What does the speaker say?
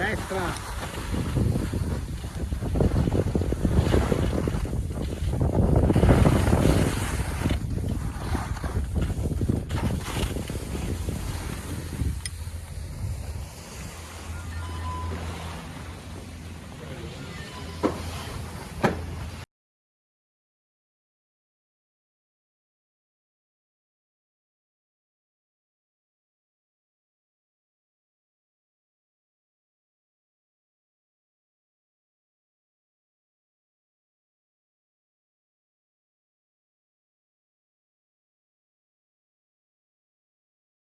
destra.